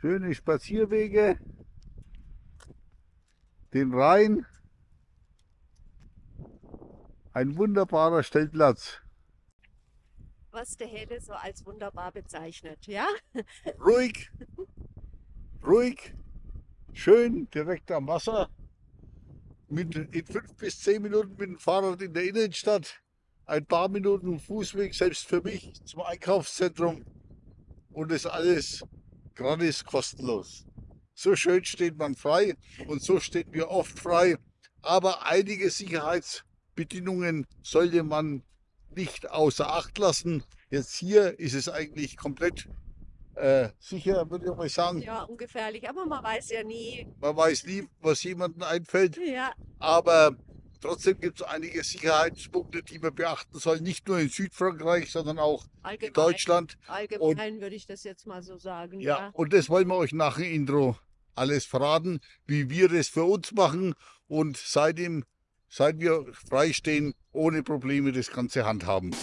schöne Spazierwege, den Rhein, ein wunderbarer Stellplatz. Was der Helle so als wunderbar bezeichnet, ja? Ruhig, ruhig, schön direkt am Wasser. Mit, in fünf bis zehn Minuten mit dem Fahrrad in der Innenstadt. Ein paar Minuten Fußweg, selbst für mich, zum Einkaufszentrum. Und das alles gratis kostenlos. So schön steht man frei und so steht mir oft frei. Aber einige Sicherheitsbedingungen sollte man nicht außer Acht lassen. Jetzt hier ist es eigentlich komplett äh, sicher, würde ich mal sagen. Ja, ungefährlich, aber man weiß ja nie. Man weiß nie, was jemandem einfällt. Ja, Aber trotzdem gibt es einige Sicherheitspunkte, die man beachten soll. Nicht nur in Südfrankreich, sondern auch in allgemein. Deutschland. Allgemein würde ich das jetzt mal so sagen. Ja, Ja. und das wollen wir euch nach dem Intro alles verraten, wie wir das für uns machen und seitdem, seit wir freistehen, ohne Probleme das Ganze handhaben.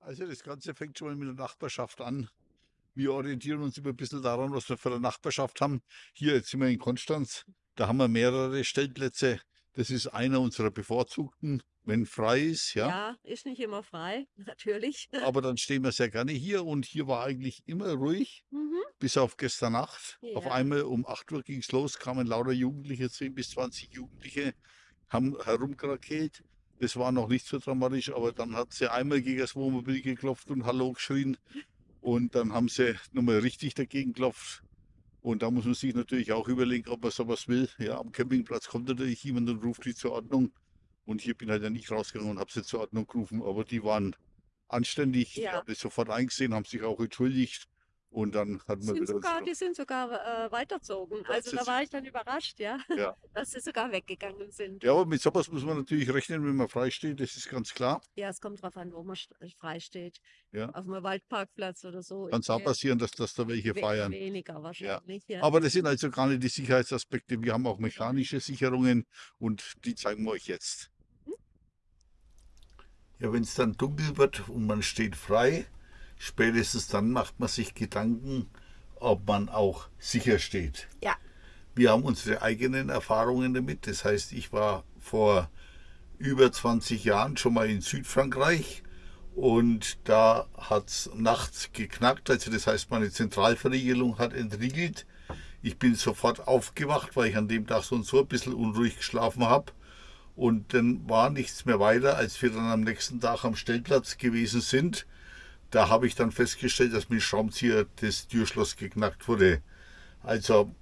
Also das Ganze fängt schon mal mit der Nachbarschaft an. Wir orientieren uns immer ein bisschen daran, was wir für eine Nachbarschaft haben. Hier, jetzt sind wir in Konstanz, da haben wir mehrere Stellplätze. Das ist einer unserer bevorzugten, wenn frei ist, ja. ja, ist nicht immer frei, natürlich. Aber dann stehen wir sehr gerne hier und hier war eigentlich immer ruhig, Mhm. bis auf gestern Nacht. Auf Ja. einmal um 8 Uhr ging es los, kamen lauter Jugendliche, 10 bis 20 Jugendliche, haben herumkrakelt. Das war noch nicht so dramatisch, aber dann hat sie einmal gegen das Wohnmobil geklopft und Hallo geschrien. Und dann haben sie nochmal richtig dagegen geklopft. Und da muss man sich natürlich auch überlegen, ob man sowas will. Ja, am Campingplatz kommt natürlich jemand und ruft die zur Ordnung. Und hier bin halt ja nicht rausgegangen und habe sie zur Ordnung gerufen. Aber die waren anständig, Ja. haben das sofort eingesehen, haben sich auch entschuldigt. Und dann hat man Sind wieder sogar, die sind sogar äh, weitergezogen. Ja, Also da war ich dann überrascht, ja, Ja. dass sie sogar weggegangen sind. Ja, aber mit sowas muss man natürlich rechnen, wenn man frei steht, das ist ganz klar. Ja, es kommt drauf an, wo man st- frei steht. Ja. Auf einem Waldparkplatz oder so. Kann es auch passieren, dass, dass da welche we- feiern. Weniger wahrscheinlich, ja. Aber das sind also gar nicht die Sicherheitsaspekte. Wir haben auch mechanische Sicherungen und die zeigen wir euch jetzt. Ja, wenn es dann dunkel wird und man steht frei, spätestens dann macht man sich Gedanken, ob man auch sicher steht. Ja. Wir haben unsere eigenen Erfahrungen damit. Das heißt, ich war vor über 20 Jahren schon mal in Südfrankreich und da hat es nachts geknackt. Also das heißt, meine Zentralverriegelung hat entriegelt. Ich bin sofort aufgewacht, weil ich an dem Tag so und so ein bisschen unruhig geschlafen habe. Und dann war nichts mehr weiter, als wir dann am nächsten Tag am Stellplatz gewesen sind. Da habe ich dann festgestellt, dass mit Schraubenzieher das Türschloss geknackt wurde. Also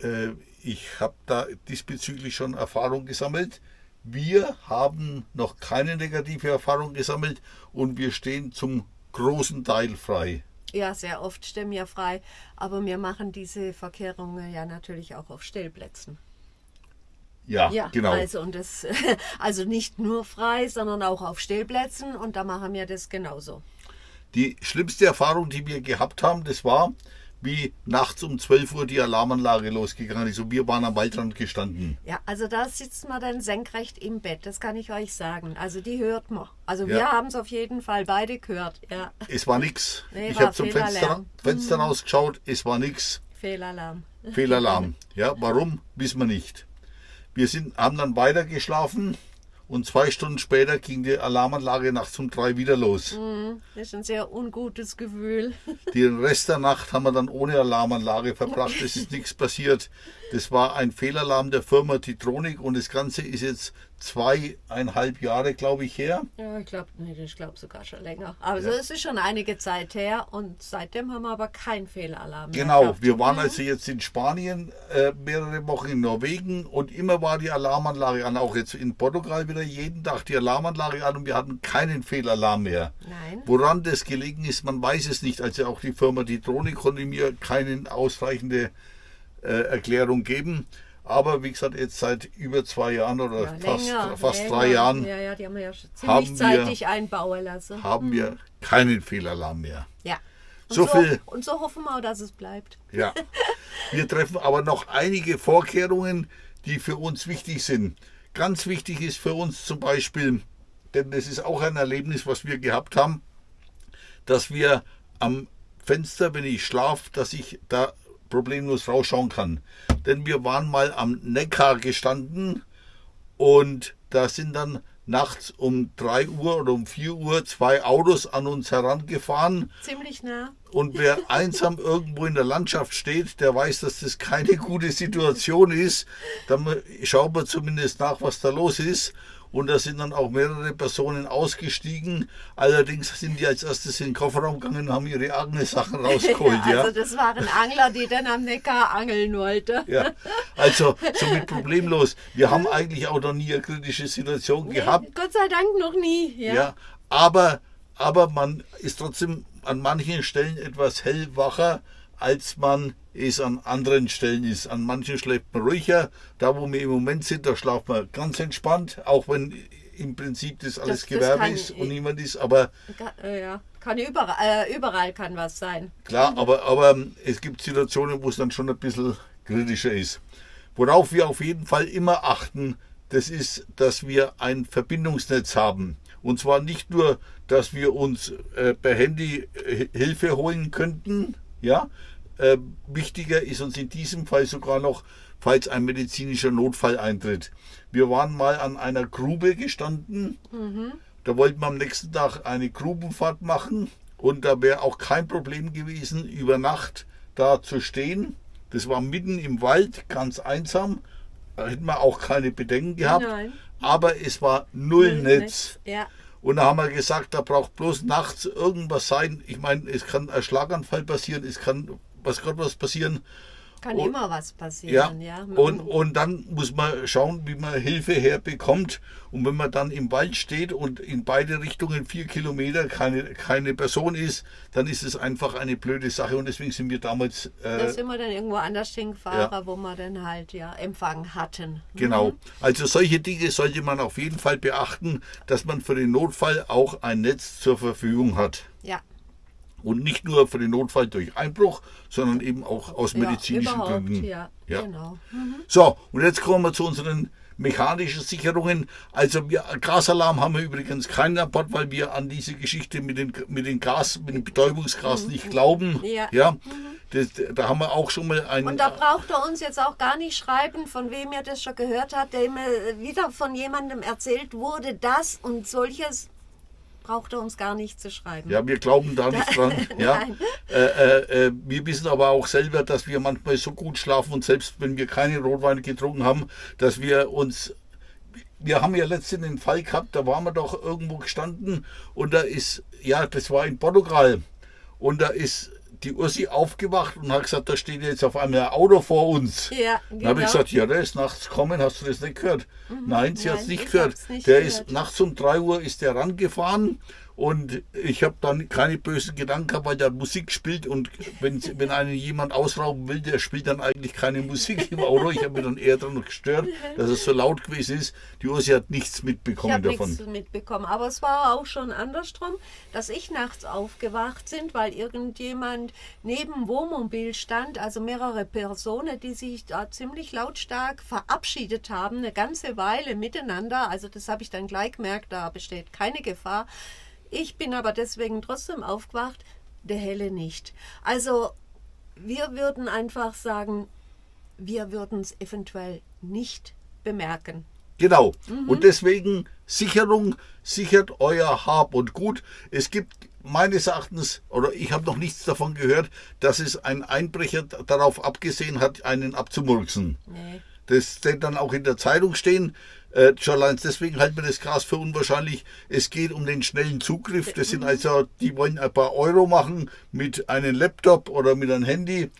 äh, ich habe da diesbezüglich schon Erfahrung gesammelt. Wir haben noch keine negative Erfahrung gesammelt und wir stehen zum großen Teil frei. Ja, sehr oft stehen wir frei, aber wir machen diese Verkehrungen ja natürlich auch auf Stellplätzen. Ja, Ja, genau. also und das also nicht nur frei, sondern auch auf Stellplätzen und da machen wir das genauso. Die schlimmste Erfahrung, die wir gehabt haben, das war, wie nachts um 12 Uhr die Alarmanlage losgegangen ist und wir waren am Waldrand gestanden. Ja, also da sitzt man dann senkrecht im Bett, das kann ich euch sagen. Also die hört man. Also wir Ja. haben es auf jeden Fall beide gehört. Ja, Es war nix. Nee, ich habe zum Fenster. Fenster rausgeschaut, es war nix. Fehlalarm. Fehlalarm. Ja, warum, wissen wir nicht. Wir sind, haben dann weiter geschlafen und zwei Stunden später ging die Alarmanlage nachts um drei wieder los. Das ist ein sehr ungutes Gefühl. Den Rest der Nacht haben wir dann ohne Alarmanlage verbracht. Es ist nichts passiert. Das war ein Fehlalarm der Firma Titronic und das Ganze ist jetzt zweieinhalb Jahre, glaube ich, her. Ja, ich glaube, nee, ich glaube sogar schon länger. Also es ist schon einige Zeit her und seitdem haben wir aber keinen Fehlalarm. mehr Genau, gehabt. wir waren also jetzt in Spanien, äh, mehrere Wochen in Norwegen und immer war die Alarmanlage an. Auch jetzt in Portugal wieder jeden Tag die Alarmanlage an und wir hatten keinen Fehlalarm mehr. Nein. Woran das gelegen ist, man weiß es nicht. Also auch die Firma Titronic konnte mir keine ausreichende Erklärung geben. Aber wie gesagt, jetzt seit über zwei Jahren oder Ja, fast, länger, fast länger. drei Jahren Ja, ja, die haben wir haben wir- haben wir keinen Fehlalarm mehr. Ja. Und So viel. Und so hoffen wir, dass es bleibt. Ja. Wir treffen aber noch einige Vorkehrungen, die für uns wichtig sind. Ganz wichtig ist für uns zum Beispiel denn das ist auch ein Erlebnis, was wir gehabt haben, dass wir am Fenster, wenn ich schlafe, dass ich da problemlos rausschauen kann. Denn wir waren mal am Neckar gestanden und da sind dann nachts um 3 Uhr oder um 4 Uhr zwei Autos an uns herangefahren. Ziemlich nah. Und wer einsam irgendwo in der Landschaft steht, der weiß, dass das keine gute Situation ist. Dann schauen wir zumindest nach, was da los ist. Und da sind dann auch mehrere Personen ausgestiegen. Allerdings sind die als erstes in den Kofferraum gegangen und haben ihre eigenen Sachen rausgeholt. ja, also das waren Angler, die dann am Neckar angeln wollten. Ja, also somit problemlos. Wir haben eigentlich auch noch nie eine kritische Situation gehabt. Gott sei Dank noch nie. Ja, ja aber, aber man ist trotzdem an manchen Stellen etwas hellwacher, als man es an anderen Stellen ist. An manchen schläft man ruhiger. Da, wo wir im Moment sind, da schlaft man ganz entspannt, auch wenn im Prinzip das alles das, Gewerbe das ist und niemand ist. Aber ja, kann überall, äh, überall kann was sein. Klar, aber, aber es gibt Situationen, wo es dann schon ein bisschen kritischer ist. Worauf wir auf jeden Fall immer achten, das ist, dass wir ein Verbindungsnetz haben. Und zwar nicht nur, dass wir uns äh, per Handy äh, Hilfe holen könnten, ja, äh, wichtiger ist uns in diesem Fall sogar noch, falls ein medizinischer Notfall eintritt. Wir waren mal an einer Grube gestanden. Mhm. Da wollten wir am nächsten Tag eine Grubenfahrt machen. Und da wäre auch kein Problem gewesen, über Nacht da zu stehen. Das war mitten im Wald, ganz einsam. Da hätten wir auch keine Bedenken gehabt. Nein. Aber es war null, null Netz. Netz. Ja. Und da haben wir gesagt, da braucht bloß nachts irgendwas sein. Ich meine, es kann ein Schlaganfall passieren, es kann was gerade was passieren. Kann und, immer was passieren, ja. ja. Und, und dann muss man schauen, wie man Hilfe herbekommt. Und wenn man dann im Wald steht und in beide Richtungen vier Kilometer keine, keine Person ist, dann ist es einfach eine blöde Sache. Und deswegen sind wir damals. Äh, da sind wir dann irgendwo anders hingefahren, ja. wo wir dann halt ja Empfang hatten. Genau. Mhm. Also solche Dinge sollte man auf jeden Fall beachten, dass man für den Notfall auch ein Netz zur Verfügung hat. Ja. Und nicht nur für den Notfall durch Einbruch, sondern eben auch aus medizinischen ja, Gründen. Ja, ja. Genau. Mhm. So, und jetzt kommen wir zu unseren mechanischen Sicherungen. Also wir, Gasalarm haben wir übrigens keinen Bord, weil wir an diese Geschichte mit, den, mit, den Gas, mit dem Betäubungsgas mhm. nicht glauben. Ja. ja. Mhm. Das, da haben wir auch schon mal einen. Und da braucht er uns jetzt auch gar nicht schreiben, von wem er das schon gehört hat, der immer wieder von jemandem erzählt wurde, das und solches braucht er uns gar nicht zu schreiben. Ja, wir glauben da nicht dran. ja. Äh, äh, äh, wir wissen aber auch selber, dass wir manchmal so gut schlafen und selbst wenn wir keine Rotweine getrunken haben, dass wir uns wir haben ja letztens den Fall gehabt, da waren wir doch irgendwo gestanden und da ist, ja, das war in Portugal und da ist die Ursi aufgewacht und hat gesagt, da steht jetzt auf einmal ein Auto vor uns. Ja, genau. Dann habe ich gesagt, ja, der ist nachts gekommen, hast du das nicht gehört? Mhm. Nein, sie hat es nicht gehört. Nicht der gehört. ist nachts um 3 Uhr ist der rangefahren und ich habe dann keine bösen Gedanken gehabt, weil der Musik spielt und wenn, wenn einen jemand ausrauben will, der spielt dann eigentlich keine Musik im Auto. Ich habe mich dann eher daran gestört, dass es so laut gewesen ist. Die Ursi hat nichts mitbekommen ich davon. nichts mitbekommen, aber es war auch schon andersrum, dass ich nachts aufgewacht bin, weil irgendjemand neben Wohnmobil stand, also mehrere Personen, die sich da ziemlich lautstark verabschiedet haben, eine ganze Weile miteinander. Also das habe ich dann gleich gemerkt, da besteht keine Gefahr. Ich bin aber deswegen trotzdem aufgewacht, der Helle nicht. Also wir würden einfach sagen, wir würden es eventuell nicht bemerken. Genau. Mhm. Und deswegen Sicherung, sichert euer Hab und Gut. Es gibt meines Erachtens, oder ich habe noch nichts davon gehört, dass es ein Einbrecher darauf abgesehen hat, einen abzumurksen. Nee. Das wird dann auch in der Zeitung stehen. Äh, allein deswegen halten wir das Gras für unwahrscheinlich. Es geht um den schnellen Zugriff. Das sind also, die wollen ein paar Euro machen mit einem Laptop oder mit einem Handy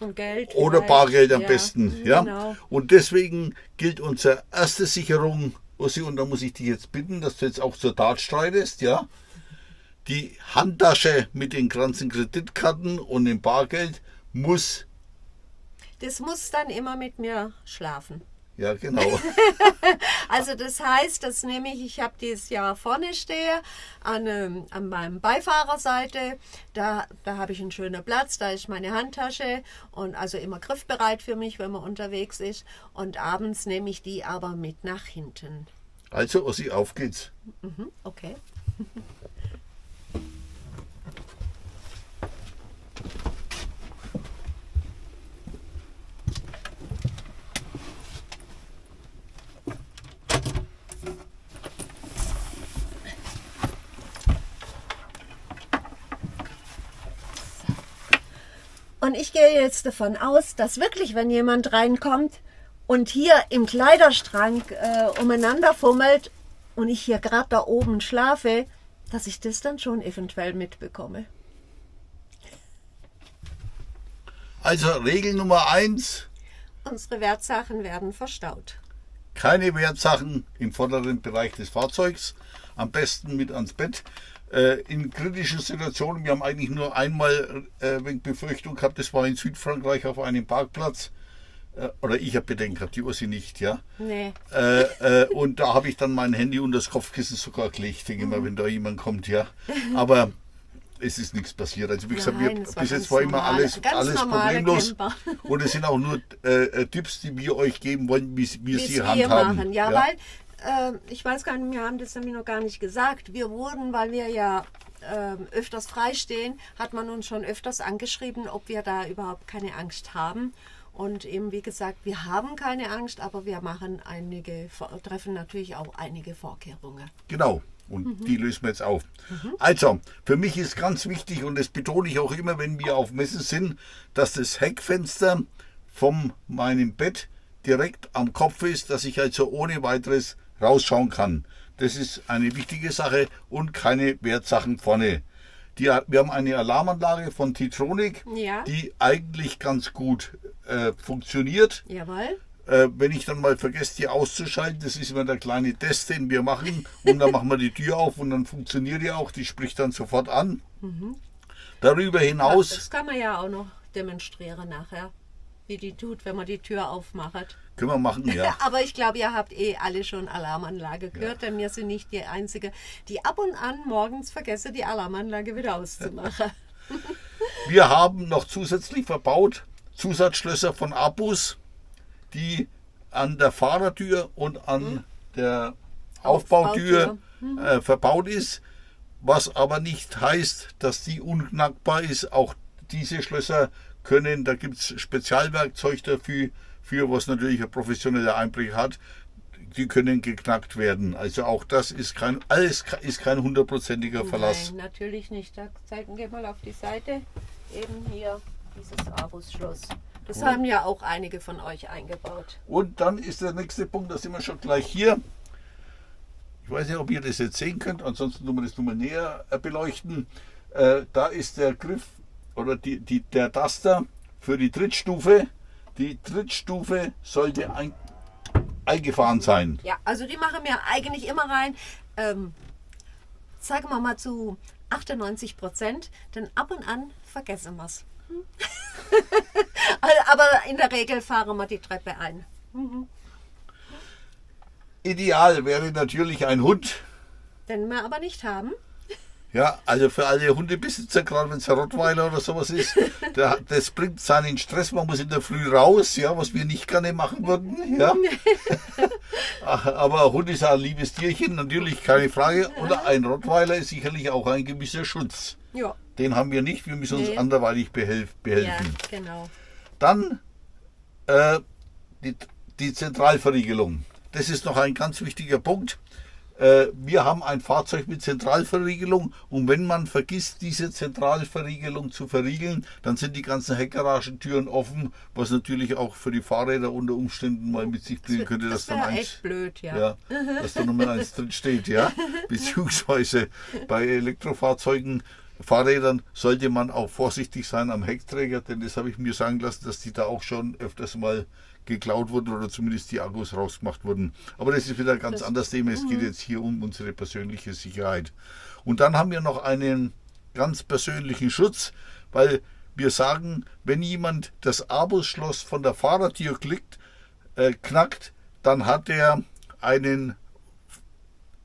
oder Bargeld am ja, besten. Ja? Genau. Und deswegen gilt unsere erste Sicherung, Ossi, und da muss ich dich jetzt bitten, dass du jetzt auch zur Tat streitest, ja. Die Handtasche mit den ganzen Kreditkarten und dem Bargeld muss. Das muss dann immer mit mir schlafen. Ja, genau. also das heißt, dass nämlich ich habe dieses Jahr vorne stehe, an, ähm, an meinem Beifahrerseite, da, da habe ich einen schönen Platz, da ist meine Handtasche und also immer griffbereit für mich, wenn man unterwegs ist. Und abends nehme ich die aber mit nach hinten. Also, Ossi, auf geht's. Mhm, okay. Und ich gehe jetzt davon aus, dass wirklich, wenn jemand reinkommt und hier im Kleiderschrank äh, umeinander fummelt und ich hier gerade da oben schlafe, dass ich das dann schon eventuell mitbekomme. Also Regel Nummer eins, Unsere Wertsachen werden verstaut. keine Wertsachen im vorderen Bereich des Fahrzeugs, am besten mit ans Bett. Äh, in kritischen Situationen, wir haben eigentlich nur einmal äh, Befürchtung gehabt, das war in Südfrankreich auf einem Parkplatz. Äh, oder ich habe Bedenken gehabt, die Ursi nicht, ja. Nee. Äh, äh, und da habe ich dann mein Handy unter das Kopfkissen sogar gelegt, denke mal, wenn da jemand kommt, ja. Aber es ist nichts passiert. Also wie gesagt, Nein, wir, bis jetzt war immer normal- alles, alles problemlos. Camper. Und es sind auch nur äh, äh, Tipps, die wir euch geben wollen, wie, wie sie handhaben. machen. Ja, weil, äh, ich weiß gar nicht, wir haben das nämlich noch gar nicht gesagt. Wir wurden, weil wir ja ähm, öfters freistehen, hat man uns schon öfters angeschrieben, ob wir da überhaupt keine Angst haben. Und eben, wie gesagt, wir haben keine Angst, aber wir machen einige, treffen natürlich auch einige Vorkehrungen. Genau. Und die lösen wir jetzt auf. Also, für mich ist ganz wichtig, und das betone ich auch immer, wenn wir auf Messen sind, dass das Heckfenster von meinem Bett direkt am Kopf ist, dass ich also ohne weiteres rausschauen kann. Das ist eine wichtige Sache und keine Wertsachen vorne. Die, wir haben eine Alarmanlage von Titronic, Ja. die eigentlich ganz gut äh, funktioniert. Jawohl. Äh, wenn ich dann mal vergesse, die auszuschalten, das ist immer der kleine Test, den wir machen. Und dann machen wir die Tür auf und dann funktioniert die auch. Die spricht dann sofort an. Darüber hinaus, Das kann man ja auch noch demonstrieren nachher, wie die tut, wenn man die Tür aufmacht. können wir machen, ja. Aber ich glaube, ihr habt eh alle schon Alarmanlage gehört, denn wir sind nicht die Einzige, die ab und an morgens vergesse, die Alarmanlage wieder auszumachen. Wir haben noch zusätzlich verbaut Zusatzschlösser von Abus, die an der Fahrertür und an der Aufbautür äh, verbaut ist, was aber nicht heißt, dass die unknackbar ist. Auch diese Schlösser können, da gibt es Spezialwerkzeug dafür, für was natürlich ein professioneller Einbrecher hat. Die können geknackt werden. Also auch das ist kein, alles ist kein hundertprozentiger Verlass. Nein, natürlich nicht. Da zeigen wir mal auf die Seite. Eben hier dieses Abus-Schloss. Das haben ja auch einige von euch eingebaut. Und dann ist der nächste Punkt, da sind wir schon gleich hier. Ich weiß nicht, ob ihr das jetzt sehen könnt, ansonsten tun wir das nur mal näher äh, beleuchten. Äh, da ist der Griff oder die, die, der Taster für die Trittstufe. Die Trittstufe sollte ein, eingefahren sein. Ja, also die machen wir eigentlich immer rein. Ähm, sagen wir mal zu 98 Prozent, denn ab und an vergessen wir es. Aber in der Regel fahren wir die Treppe ein. Ideal wäre natürlich ein Hund. Den wir aber nicht haben. Ja, also für alle Hundebesitzer, gerade wenn es ein Rottweiler oder sowas ist, der, das bringt seinen Stress. Man muss in der Früh raus, ja, was wir nicht gerne machen würden. Ja. Aber ein Hund ist ein liebes Tierchen, natürlich keine Frage. Oder ein Rottweiler ist sicherlich auch ein gewisser Schutz. Ja. Den haben wir nicht, wir müssen uns Nee. anderweitig behelf, Ja, behelfen. genau. Dann äh, die, die Zentralverriegelung. Das ist noch ein ganz wichtiger Punkt. Äh, wir haben ein Fahrzeug mit Zentralverriegelung und wenn man vergisst, diese Zentralverriegelung zu verriegeln, dann sind die ganzen Heckgaragentüren offen, was natürlich auch für die Fahrräder unter Umständen mal mit sich bringen könnte, dass Das dann eins, echt blöd, ja. ja, dass da Nummer eins drin steht, ja. Beziehungsweise bei Elektrofahrzeugen, Fahrrädern sollte man auch vorsichtig sein am Heckträger, denn das habe ich mir sagen lassen, dass die da auch schon öfters mal geklaut wurden oder zumindest die Akkus rausgemacht wurden. Aber das ist wieder ein ganz anderes Thema. Es geht jetzt hier um unsere persönliche Sicherheit. Und dann haben wir noch einen ganz persönlichen Schutz, weil wir sagen, wenn jemand das Abusschloss von der Fahrertür klickt, äh, knackt, dann hat er einen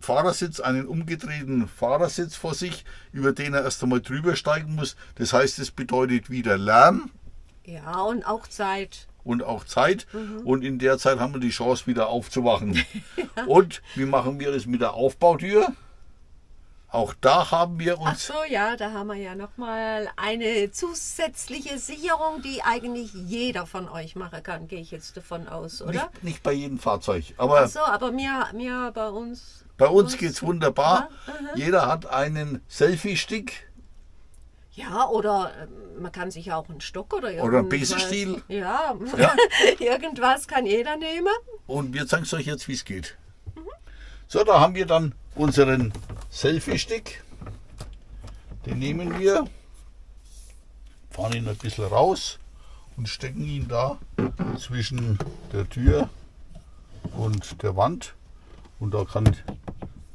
Fahrersitz, einen umgedrehten Fahrersitz vor sich, über den er erst einmal drüber steigen muss. Das heißt, es bedeutet wieder Lärm. Ja, und auch Zeit. Und auch Zeit. Mhm. Und in der Zeit haben wir die Chance, wieder aufzuwachen. Und wie machen wir es mit der Aufbautür? Auch da haben wir Ach uns so, ja, da haben wir ja nochmal eine zusätzliche Sicherung, die eigentlich jeder von euch machen kann, gehe ich jetzt davon aus, oder? nicht, nicht bei jedem Fahrzeug, aber Ach so, aber mir, mir bei uns. bei uns geht es wunderbar. Ja. Jeder hat einen Selfie-Stick. Ja, oder ähm, man kann sich auch einen Stock oder irgendwas. Oder einen Besenstiel. Ja, Ja. irgendwas kann jeder nehmen. Und wir zeigen es euch jetzt, wie es geht. So, da haben wir dann unseren Selfie-Stick. Den nehmen wir, fahren ihn ein bisschen raus und stecken ihn da zwischen der Tür und der Wand. Und da kann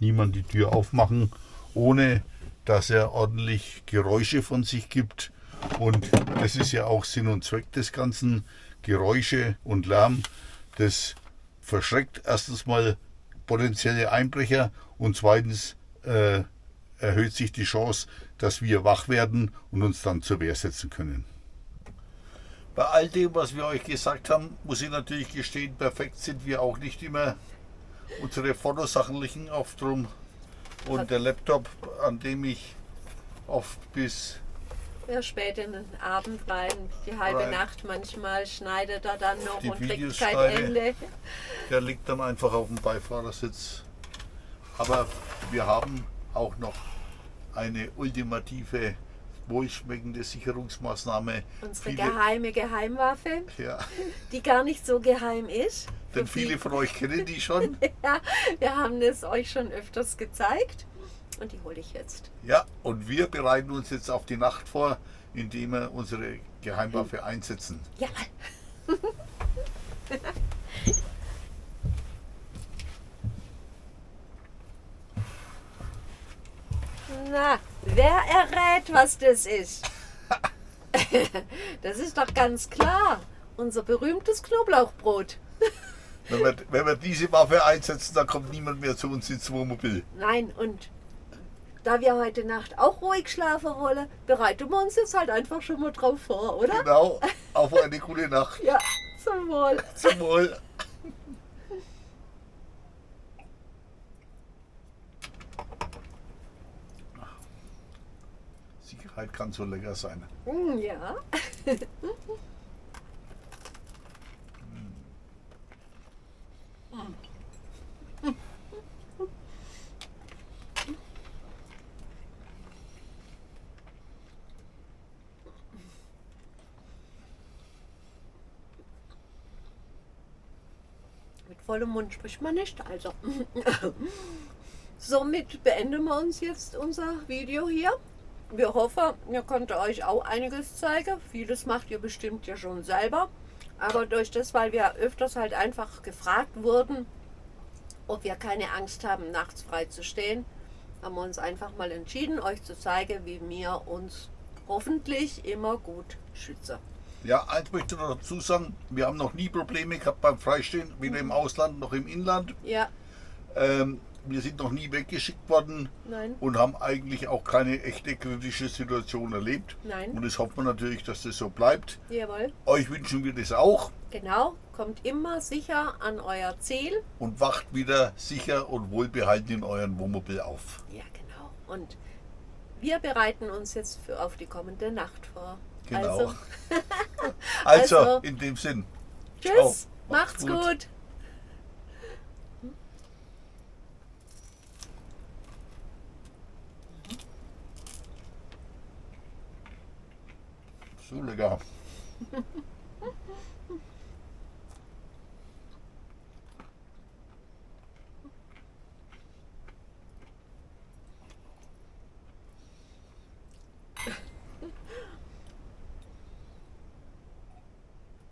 niemand die Tür aufmachen, ohne dass er ordentlich Geräusche von sich gibt. Und das ist ja auch Sinn und Zweck des Ganzen. Geräusche und Lärm, das verschreckt erstens mal potenzielle Einbrecher und zweitens äh, erhöht sich die Chance, dass wir wach werden und uns dann zur Wehr setzen können. Bei all dem, was wir euch gesagt haben, muss ich natürlich gestehen, perfekt sind wir auch nicht immer. Unsere Fotosachen liegen oft rum und der Laptop, an dem ich oft bis Ja, spät in den Abend rein, die halbe Rein. Nacht manchmal schneidet er dann noch Die und kriegt Videos kein schneide. Ende. Der liegt dann einfach auf dem Beifahrersitz. Aber wir haben auch noch eine ultimative, wohlschmeckende Sicherungsmaßnahme. Unsere Viele- geheime Geheimwaffe, Ja, die gar nicht so geheim ist. denn viele von euch kennen die schon. Ja, wir haben es euch schon öfters gezeigt und die hole ich jetzt. Ja, und wir bereiten uns jetzt auf die Nacht vor, indem wir unsere Geheimwaffe einsetzen. Ja, Na, wer errät, was das ist? Das ist doch ganz klar. Unser berühmtes Knoblauchbrot. Wenn wir, wenn wir diese Waffe einsetzen, dann kommt niemand mehr zu uns ins Wohnmobil. Nein, und da wir heute Nacht auch ruhig schlafen wollen, bereiten wir uns jetzt halt einfach schon mal drauf vor, oder? Genau, auf eine gute Nacht. Ja, zum Wohl. Zum Wohl. Sicherheit kann so lecker sein. Mm, Ja. Mit vollem Mund spricht man nicht, also. Somit beenden wir uns jetzt unser Video hier. Wir hoffen, ihr konntet euch auch einiges zeigen. Vieles macht ihr bestimmt ja schon selber. Aber durch das, weil wir öfters halt einfach gefragt wurden, ob wir keine Angst haben, nachts frei zu stehen, haben wir uns einfach mal entschieden, euch zu zeigen, wie wir uns hoffentlich immer gut schützen. Ja, eins möchte ich noch dazu sagen, wir haben noch nie Probleme gehabt beim Freistehen, weder im Ausland noch im Inland. Ja, Ähm, wir sind noch nie weggeschickt worden nein, und haben eigentlich auch keine echte kritische Situation erlebt. nein, Und das hoffen wir natürlich, dass das so bleibt. jawohl. Euch wünschen wir das auch Genau, kommt immer sicher an euer Ziel. und wacht wieder sicher und wohlbehalten in euren Wohnmobil auf. Ja, genau. Und wir bereiten uns jetzt für auf die kommende Nacht vor. Genau. Also, Also, Also, in dem Sinn. tschüss, Ciao. macht's Macht's gut. gut. So lecker.